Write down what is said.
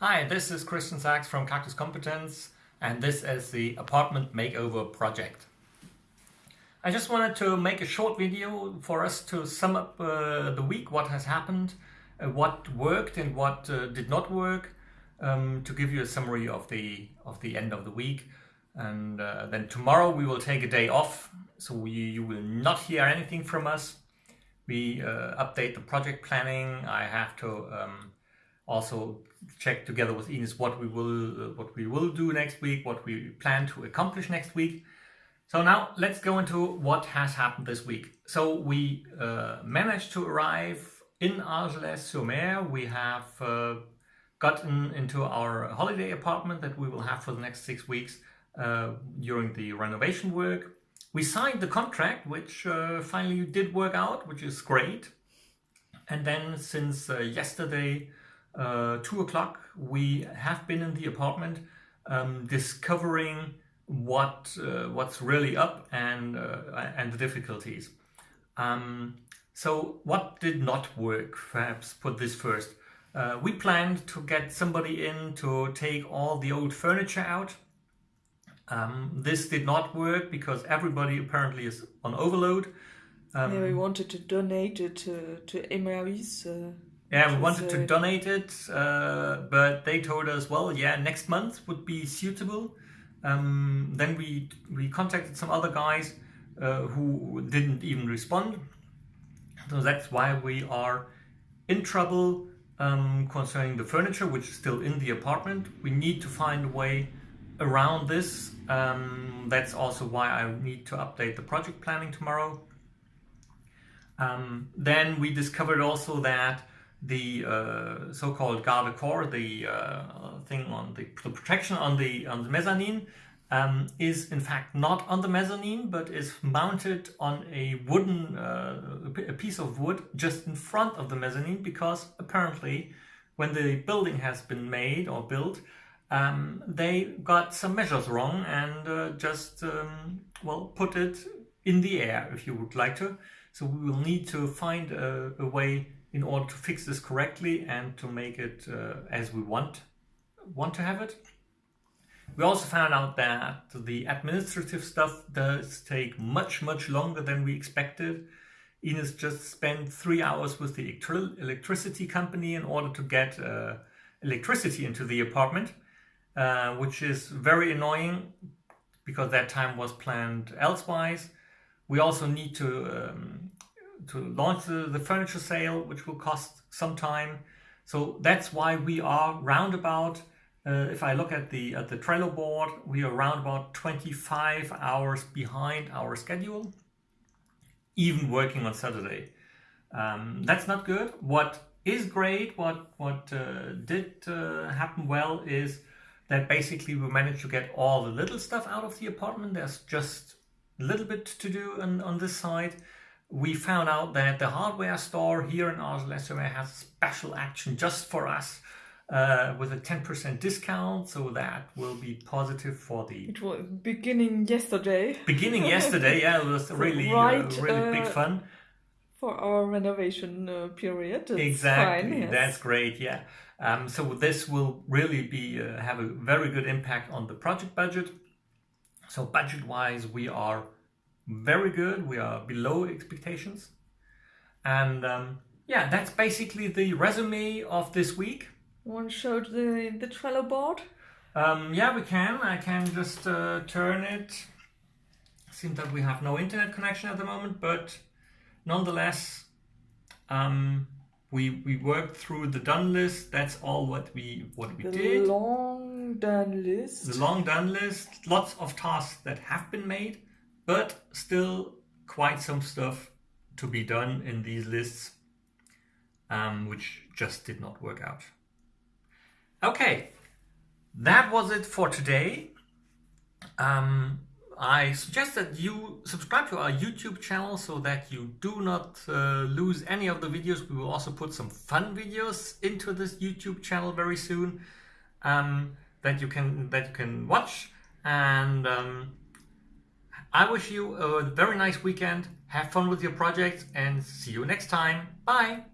Hi, this is Christian Sachs from Cactus Competence and this is the apartment makeover project. I just wanted to make a short video for us to sum up uh, the week, what has happened, uh, what worked and what uh, did not work, um, to give you a summary of the of the end of the week. And uh, then tomorrow we will take a day off, so we, you will not hear anything from us. We uh, update the project planning. I have to um, also check together with Ines what we will uh, what we will do next week, what we plan to accomplish next week. So now let's go into what has happened this week. So we uh, managed to arrive in Argelès-sur-Mer. We have uh, gotten into our holiday apartment that we will have for the next six weeks uh, during the renovation work. We signed the contract, which uh, finally did work out, which is great. And then since uh, yesterday, uh, two o'clock, we have been in the apartment um, discovering what uh, what's really up and uh, and the difficulties. Um, so what did not work? Perhaps put this first. Uh, we planned to get somebody in to take all the old furniture out. Um, this did not work because everybody apparently is on overload. Um, yeah, we wanted to donate it to, to Emmaüs. Yeah, we wanted to donate it, uh, but they told us, well, yeah, next month would be suitable. Um, then we we contacted some other guys uh, who didn't even respond. So that's why we are in trouble um, concerning the furniture, which is still in the apartment. We need to find a way around this. Um, that's also why I need to update the project planning tomorrow. Um, then we discovered also that the uh, so-called garde corps, the uh, thing on the, the, protection on the on the mezzanine, um, is in fact not on the mezzanine, but is mounted on a wooden uh, a piece of wood just in front of the mezzanine, because apparently, when the building has been made or built, um, they got some measures wrong and uh, just um, well put it in the air, if you would like to. So we will need to find a, a way in order to fix this correctly and to make it uh, as we want want to have it. We also found out that the administrative stuff does take much, much longer than we expected. Ines just spent three hours with the electricity company in order to get uh, electricity into the apartment, uh, which is very annoying because that time was planned elsewise. We also need to um, to launch the, the furniture sale, which will cost some time. So that's why we are roundabout. Uh, if I look at the at the Trello board, we are around about 25 hours behind our schedule, even working on Saturday. Um, that's not good. What is great, what what uh, did uh, happen well is that basically we managed to get all the little stuff out of the apartment. There's just a little bit to do on, on this side we found out that the hardware store here in Argelès has a special action just for us uh, with a 10% discount. So that will be positive for the... It was beginning yesterday. Beginning yesterday, yeah, it was really, uh, right, uh, really big fun. For our renovation uh, period. It's exactly, fine, yes. that's great, yeah. Um, so this will really be uh, have a very good impact on the project budget. So budget-wise, we are very good. We are below expectations. And um, yeah, that's basically the resume of this week. Want to show the, the Trello board? Um, yeah, we can. I can just uh, turn it. Seems that we have no internet connection at the moment, but nonetheless, um, we we worked through the done list. That's all what we what we the did. The long done list. The long done list. Lots of tasks that have been made but still quite some stuff to be done in these lists, um, which just did not work out. Okay, that was it for today. Um, I suggest that you subscribe to our YouTube channel so that you do not uh, lose any of the videos. We will also put some fun videos into this YouTube channel very soon um, that you can that you can watch and um, I wish you a very nice weekend, have fun with your projects and see you next time. Bye!